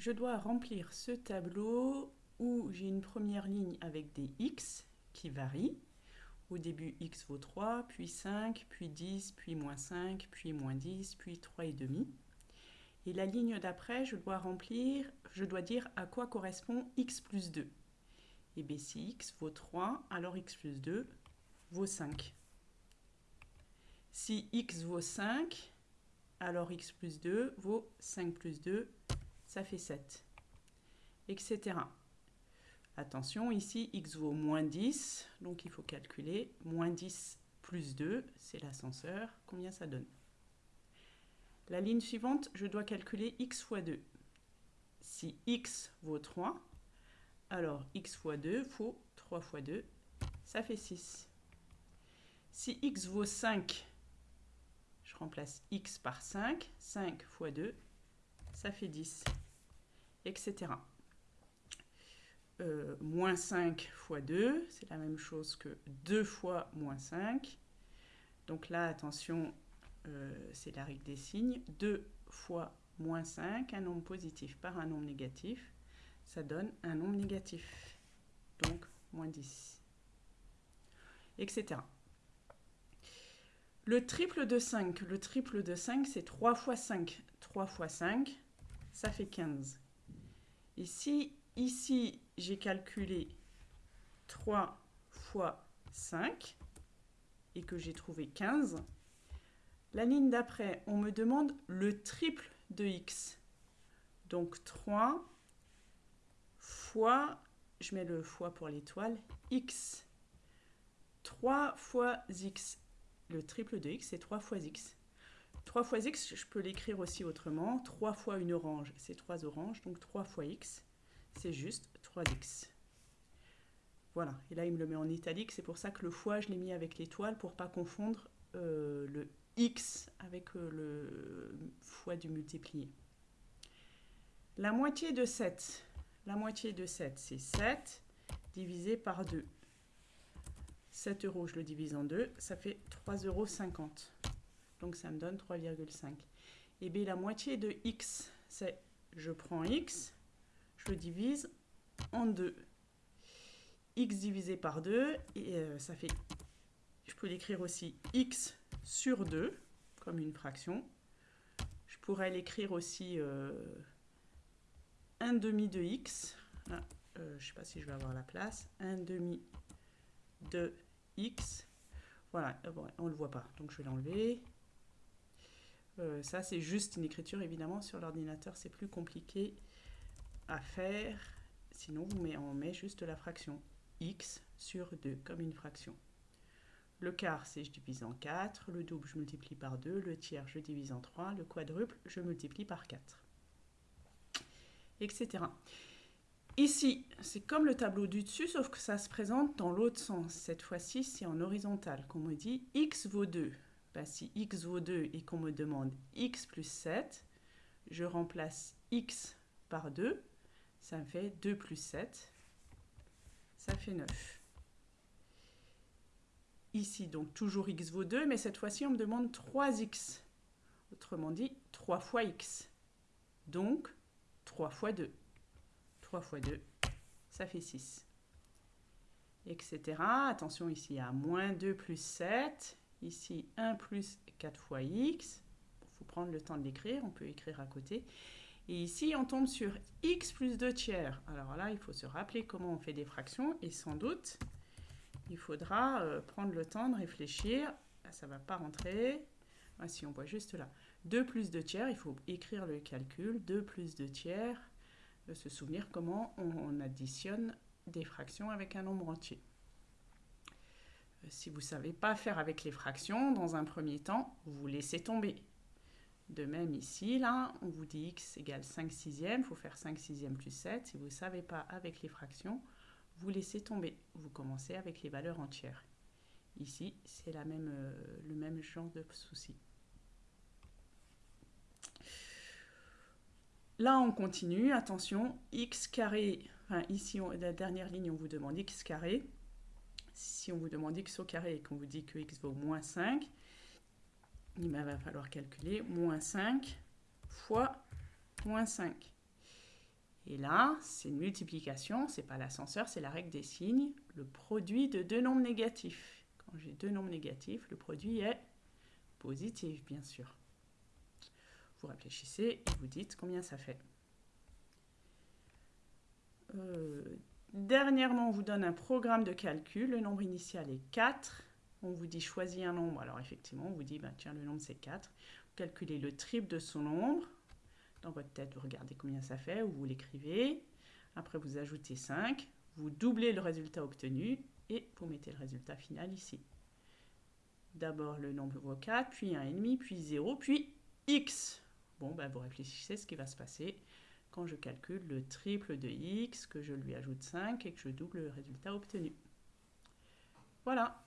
je dois remplir ce tableau où j'ai une première ligne avec des x qui varient. Au début, x vaut 3, puis 5, puis 10, puis moins 5, puis moins 10, puis 3,5. Et la ligne d'après, je dois remplir, je dois dire à quoi correspond x plus 2. Et bien si x vaut 3, alors x plus 2 vaut 5. Si x vaut 5, alors x plus 2 vaut 5 plus 2, ça fait 7, etc. Attention, ici, x vaut moins 10, donc il faut calculer. Moins 10 plus 2, c'est l'ascenseur. Combien ça donne? La ligne suivante, je dois calculer x fois 2. Si x vaut 3, alors x fois 2 faut 3 fois 2, ça fait 6. Si x vaut 5, je remplace x par 5. 5 fois 2, ça fait 10, etc. Euh, moins 5 fois 2, c'est la même chose que 2 fois moins 5. Donc là, attention, euh, c'est la règle des signes. 2 fois moins 5, un nombre positif par un nombre négatif, ça donne un nombre négatif. Donc, moins 10. Etc. Le triple de 5, le triple de 5, c'est 3 fois 5. 3 fois 5, ça fait 15. Ici, ici j'ai calculé 3 fois 5 et que j'ai trouvé 15, la ligne d'après, on me demande le triple de x. Donc 3 fois, je mets le fois pour l'étoile, x. 3 fois x. Le triple de x, c'est 3 fois x. 3 fois x, je peux l'écrire aussi autrement. 3 fois une orange, c'est 3 oranges, donc 3 fois x c'est juste 3x. Voilà, et là il me le met en italique, c'est pour ça que le fois je l'ai mis avec l'étoile pour pas confondre euh, le x avec euh, le fois du multiplié. La moitié de 7, la moitié de 7 c'est 7 divisé par 2. 7 euros, je le divise en 2, ça fait 3,50 euros. Donc ça me donne 3,5. Et bien la moitié de x, c'est je prends x, je le divise en 2. x divisé par 2, et euh, ça fait, je peux l'écrire aussi x sur 2, comme une fraction. Je pourrais l'écrire aussi 1 euh, demi de x. Euh, je ne sais pas si je vais avoir la place. 1 demi de x. Voilà, on ne le voit pas, donc je vais l'enlever. Ça, c'est juste une écriture, évidemment. Sur l'ordinateur, c'est plus compliqué à faire. Sinon, on met juste la fraction x sur 2, comme une fraction. Le quart, c'est je divise en 4. Le double, je multiplie par 2. Le tiers, je divise en 3. Le quadruple, je multiplie par 4. Etc. Ici, c'est comme le tableau du dessus, sauf que ça se présente dans l'autre sens. Cette fois-ci, c'est en horizontal qu'on me dit x vaut 2. Ben, si x vaut 2 et qu'on me demande x plus 7, je remplace x par 2 ça me fait 2 plus 7, ça fait 9. Ici, donc, toujours x vaut 2, mais cette fois-ci, on me demande 3x. Autrement dit, 3 fois x. Donc, 3 fois 2. 3 fois 2, ça fait 6. Etc. Attention, ici, a moins 2 plus 7. Ici, 1 plus 4 fois x. Il faut prendre le temps de l'écrire, on peut écrire à côté. Et ici, on tombe sur x plus 2 tiers. Alors là, il faut se rappeler comment on fait des fractions. Et sans doute, il faudra euh, prendre le temps de réfléchir. Ça ne va pas rentrer. Voici, on voit juste là. 2 plus 2 tiers, il faut écrire le calcul. 2 plus 2 tiers, de se souvenir comment on, additionne des fractions avec un nombre entier. Si vous ne savez pas faire avec les fractions, dans un premier temps, vous laissez tomber. De même ici, là, on vous dit x égale 5 sixièmes, il faut faire 5 sixièmes plus 7. Si vous ne savez pas avec les fractions, vous laissez tomber. Vous commencez avec les valeurs entières. Ici, c'est même, euh, le même genre de souci. Là, on continue. Attention, x carré, enfin ici, la dernière ligne, on vous demande x carré. Si on vous demande x au carré et qu'on vous dit que x vaut moins 5, il va falloir calculer moins 5 fois moins 5. Et là, c'est une multiplication, c'est pas l'ascenseur, c'est la règle des signes, le produit de deux nombres négatifs. Quand j'ai deux nombres négatifs, le produit est positif, bien sûr. Vous réfléchissez et vous dites combien ça fait. Euh, dernièrement, on vous donne un programme de calcul. Le nombre initial est 4. On vous dit choisis un nombre. Alors effectivement, on vous dit, bah, tiens, le nombre c'est 4. Vous calculez le triple de son nombre. Dans votre tête, vous regardez combien ça fait, ou vous l'écrivez. Après, vous ajoutez 5. Vous doublez le résultat obtenu et vous mettez le résultat final ici. D'abord le nombre 4, puis 1,5, puis 0, puis x. Bon, ben, vous réfléchissez ce qui va se passer quand je calcule le triple de x, que je lui ajoute 5 et que je double le résultat obtenu. Voilà.